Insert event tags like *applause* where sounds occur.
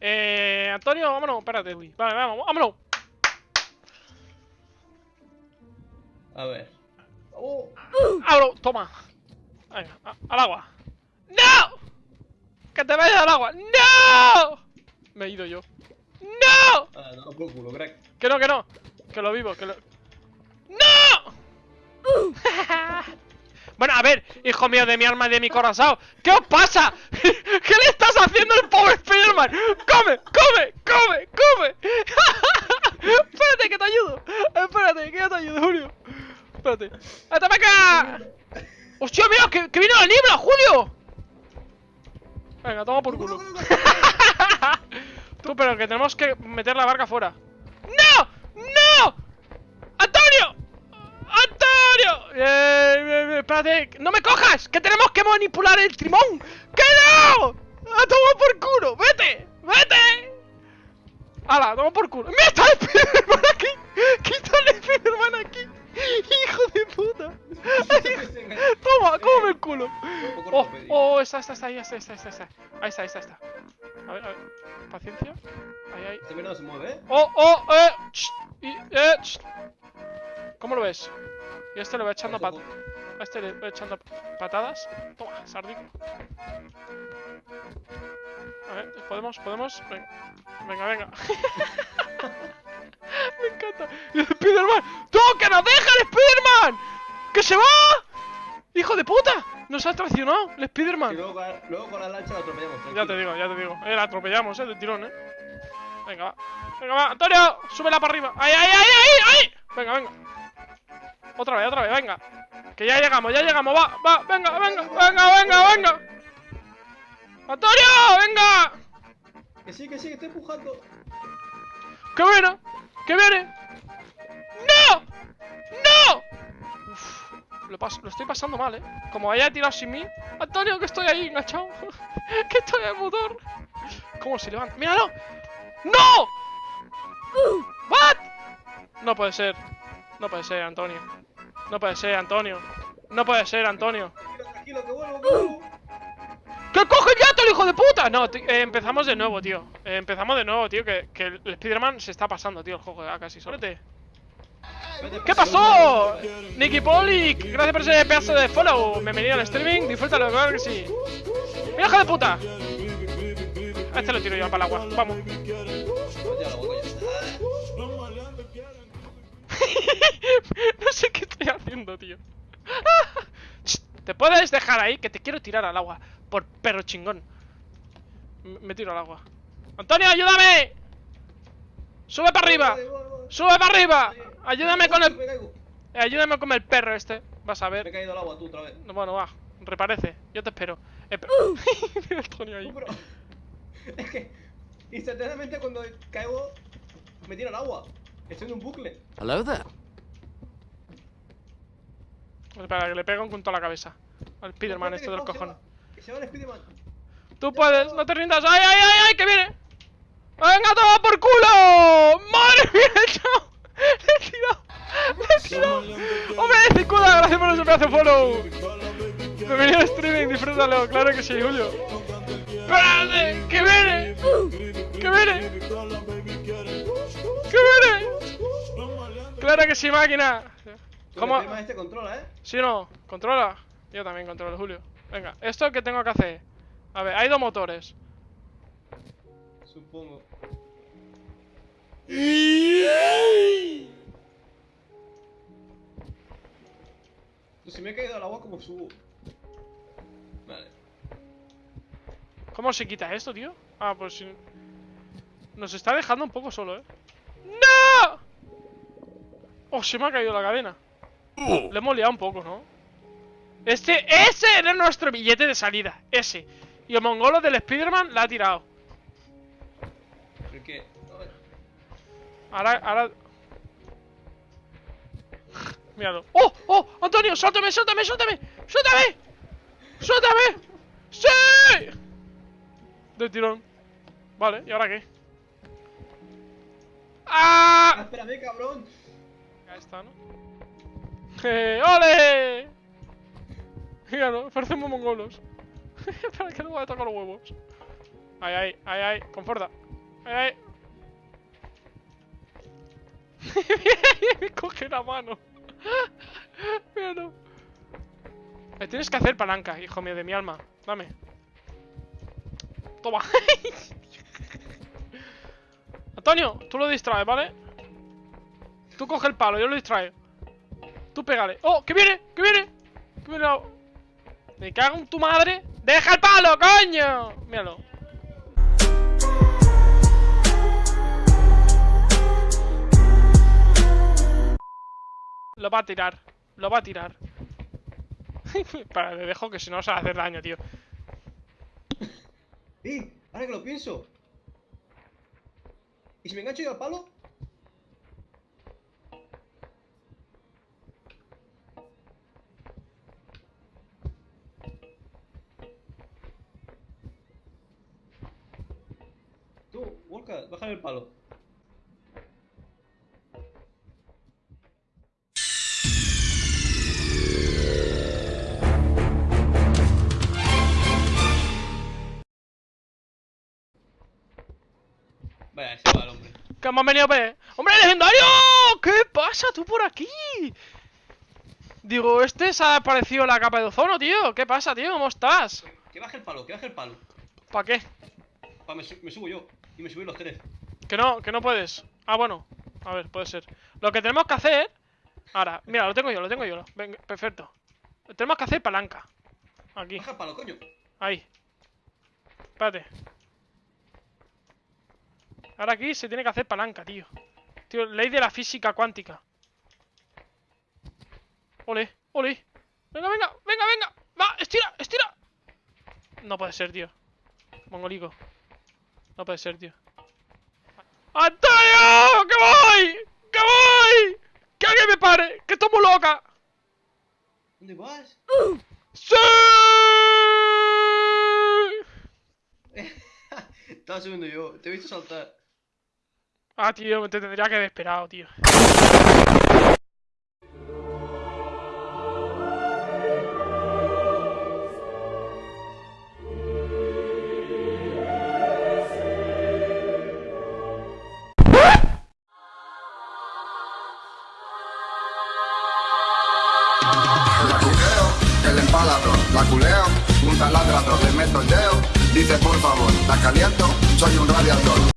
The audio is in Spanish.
Eh, Antonio, vámonos, espérate, uy. Vale, vamos, vámonos. A ver. ¡Oh! Vámonos, toma. A- al agua. ¡No! ¡Que te vayas al agua! ¡No! Me he ido yo. ¡No! Ah, no, por culo, crack. Que no, que no. Que lo vivo, que lo. ¡No! *laughs* bueno, a ver, hijo mío de mi alma y de mi corazón. ¿Qué os pasa? *laughs* ¿Qué le estás haciendo al pobre Spiderman? ¡Come, come, come, come! Espérate, que te ayudo. Espérate, que yo te ayudo, Julio. Espérate. ¡Vete para acá! ¡Hostia, mira! ¡Que, que viene la niebla, Julio! Venga, toma por culo. *laughs* Tú, pero que tenemos que meter la barca fuera. ¡No! ¡No! ¡Antonio! ¡Antonio! Bien, bien, bien, espérate. ¡No me cojas! ¡Que tenemos que manipular el timón! ¡Que no! ¡A tomar por culo! ¡Vete! ¡Vete! ¡Hala! ¡Toma por culo! ¡Mira, está el Spiderman aquí! ¡Quita *laughs* ¡Toma! ¡Cómeme el culo! ¡Oh! ¡Oh! Está, está, ahí está, está, está, está. Ahí está, está, está. A ver, a ver. Paciencia. Ahí, ahí. Este mira no se mueve, ¿eh? ¡Oh, oh! ¡Eh! ch, y, eh ch. ¿Cómo lo ves? Y este le voy echando pat a este le voy echando patadas. Toma, sardino. A ver, ¿podemos? ¿Podemos? Venga, venga. venga. *laughs* Me encanta. ¡Y Spiderman! ¡Tú, que nos deja el Spiderman! ¡Que se va! ¡Hijo de puta! Nos ha traicionado el Y Spiderman. luego, con la- luego con la lancha la atropellamos. Ya te tranquilo. digo, ya te digo. Eh, la atropellamos, eh, de tirón, eh. Venga, va. Venga, va. Antonio, súbela para arriba. ¡Ay, ay, ay, ay! ay! Venga, venga. Otra vez, otra vez, venga. Que ya llegamos, ya llegamos. Va, va, venga, venga, venga, venga, venga. ¡Antonio, venga! Que sí, que sí, que estoy empujando. ¡Que viene! ¡Que viene! Lo estoy pasando mal, ¿eh? Como haya tirado sin mí. Antonio, que estoy ahí enganchado. *laughs* que estoy en el motor. ¿Cómo se levanta? ¡Míralo! ¡No! ¿What? No puede ser. No puede ser, Antonio. No puede ser, Antonio. No puede ser, Antonio. Tranquilo, tranquilo, que vuelvo, que vuelvo. ¡Que coge el yato, el hijo de puta! No, eh, empezamos de nuevo, tío. Eh, empezamos de nuevo, tío. Que, que el Spider-Man se está pasando, tío, el juego ya casi. Sólete. ¿Qué pasó? Nicky Poli, gracias por ese pedazo de follow. Bienvenido al streaming, disfrútalo, claro que sí. ¡Mira, hijo de puta! A este lo tiro yo para el agua. Vamos. *laughs* No sé qué estoy haciendo, tío. *laughs* ¿Te puedes dejar ahí? Que te quiero tirar al agua. Por perro chingón. Me tiro al agua. ¡Antonio, ayúdame! ¡Sube para arriba! ¡Sube para arriba! Ayúdame con Me el... caigo. eh, Ayúdame con el perro este. Vas a Me he ver. caído al agua tú otra vez. No, Bueno, va. Reparece. Yo te espero. Eh, pe- *laughs* Mira el Antonio ahí. No, pero... Es que instantáneamente cuando caigo me tira al agua. Estoy en un bucle. Hello there. Espera, que le pega un punto a la cabeza. Al Spiderman, este de los que se cojones. va- Que se va el Spiderman. Tú puedes, no te rindas. ¡Ay, ay, ay, ay! ¡Que viene! ¡Venga, toma por culo! ¡Madre mía, *laughs* chao! ¡Le he tirado! ¡Le he tirado! ¡Hombre, Cicuda! Gracias por pedazo de follow. Bienvenido al streaming, disfrútalo. Claro que sí, Julio. ¡Espérate! ¡Que viene! ¡Que viene! ¡Que viene! ¡Claro que sí, máquina! ¿Cómo? Este controla, ¿eh? ¿Sí no? ¿Controla? Yo también controlo, Julio. Venga, ¿esto qué tengo que hacer? A ver, hay dos motores. Supongo. Pues si me he caído al agua, ¿cómo subo? Vale. ¿Cómo se quita esto, tío? Ah, pues sí. Nos está dejando un poco solo, ¿eh? ¡No! Oh, se me ha caído la cadena. Le hemos liado un poco, ¿no? Este, ese era nuestro billete de salida. Ese. Y el mongolo del Spider-Man la ha tirado. Ahora, ahora... Míralo. ¡Oh! ¡Oh! ¡Antonio! ¡Suéltame, suéltame, suéltame! ¡Suéltame! ¡Suéltame! ¡Sí! De tirón. Vale, ¿y ahora qué? ¡Ah, ¡Ah! espérame, cabrón! Ahí está, ¿no? ¡Eh! ¡Ole! Míralo, parecemos mongolos. *laughs* Espera que no voy a tocar los huevos. Ay, ay, ay, ay, con fuerza. Ay. Me *laughs* coge la mano. Míralo. Me tienes que hacer palanca, hijo mío de mi alma. Dame. Toma. *laughs* Antonio, tú lo distraes, ¿vale? Tú coge el palo, yo lo distraigo. Tú pégale. ¡Oh! ¡Que viene! ¡Que viene! ¡Que viene! Me cago en tu madre. ¡Deja el palo, coño! Míralo. Lo va a tirar. Lo va a tirar. *laughs* Para, le dejo que si no se va a hacer daño, tío. ¡Eh! Ahora que lo pienso. ¿Y si me engancho yo al palo? Tú, Walker, bájale el palo. Hombre. ¿Qué hemos venido a ver? ¡Hombre legendario! ¿Qué pasa tú por aquí? Digo, este se ha aparecido la capa de ozono, tío. ¿Qué pasa, tío? ¿Cómo estás? Que baje el palo, que baje el palo. ¿Para qué? Pa, me, su- me subo yo. Y me subí los tres. Que no, que no puedes. Ah, bueno. A ver, puede ser. Lo que tenemos que hacer. Ahora, mira, lo tengo yo, lo tengo yo. Venga, perfecto. Tenemos que hacer palanca. Aquí, Baja el palo, coño. ahí. Espérate. Ahora aquí se tiene que hacer palanca, tío. Tío, ley de la física cuántica. Ole, ole. Venga, venga, venga, venga. Va, estira, estira. No puede ser, tío. Mongolico. No puede ser, tío. ¡Antonio! ¡Que voy! ¡Que voy! ¡Que alguien me pare! ¡Que estoy muy loca! ¿Dónde vas? ¡Sí! *laughs* Estaba subiendo yo. Te he visto saltar. Ah, tío, te tendría que haber esperado, tío. La culeo, el empalador, la culeo, un taladrador, le meto el dedo, dice por favor, la caliento, soy un radiador.